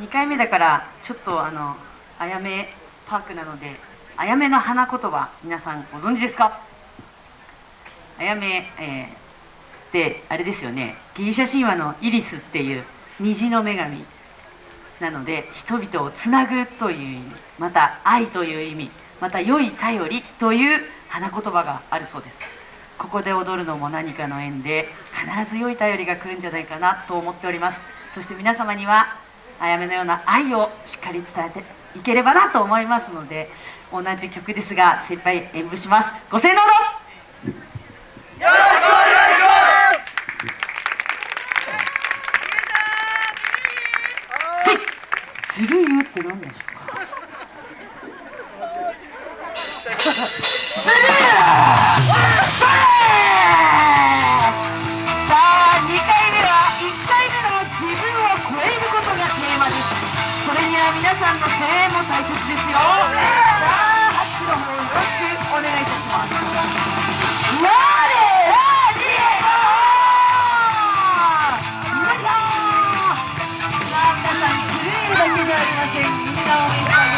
2回目だからちょっとあのあやめパークなのであやめの花言葉皆さんご存知ですか？あやめ、えー、であれですよね。ギリシャ神話のイリスっていう虹の女神なので人々をつなぐという意味。また愛という意味。また良い頼りという花言葉があるそうです。ここで踊るのも何かの縁で必ず良い頼りが来るんじゃないかなと思っております。そして皆様にはあやめのような愛をしっかり伝えていければなと思いますので同じ曲ですが精一杯演舞します。ご声援どうぞ。よろしくお願いします。せいずるゆって何でしょうか。ルーだ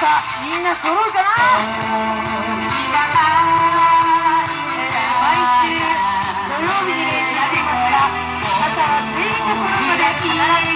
な揃うかな？毎週土曜日に練習していますが傘は全員が揃うまで必ず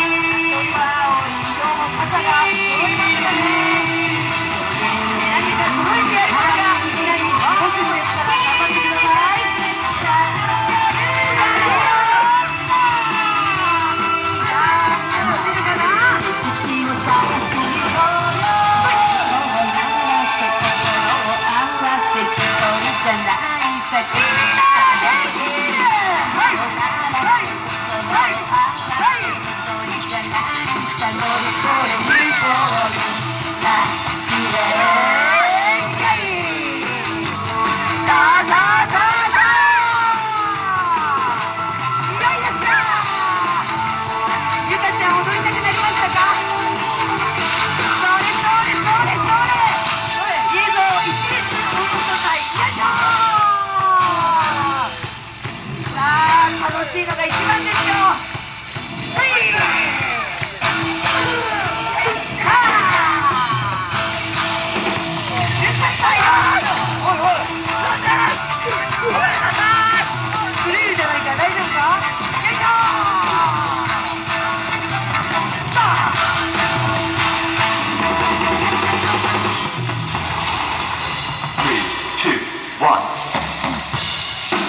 し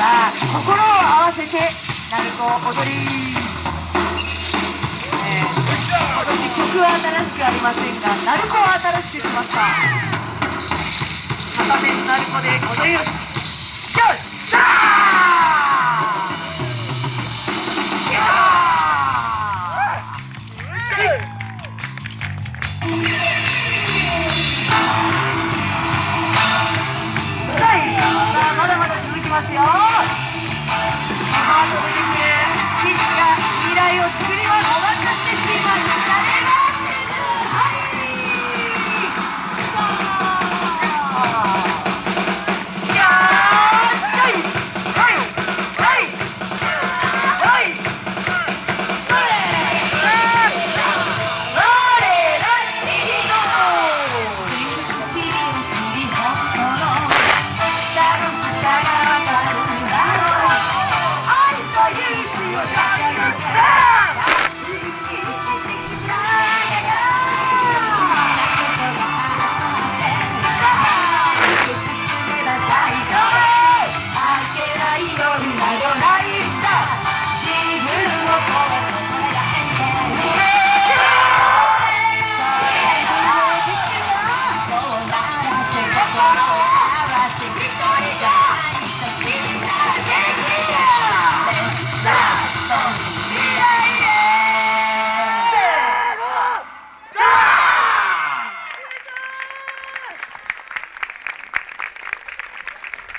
さあ心を合わせて鳴子踊り、えー、今年曲は新しくありませんが鳴子は新しくしました片面鳴子で踊りよしよしさあまだまだ続きますよ。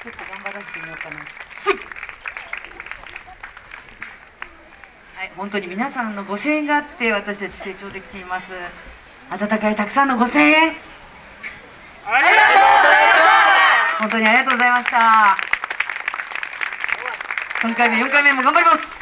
ちょっと頑張らせてみようかな。はい、本当に皆さんのご声援があって私たち成長できています。温かいたくさんのご声援。本当にありがとうございました。3回目4回目も頑張ります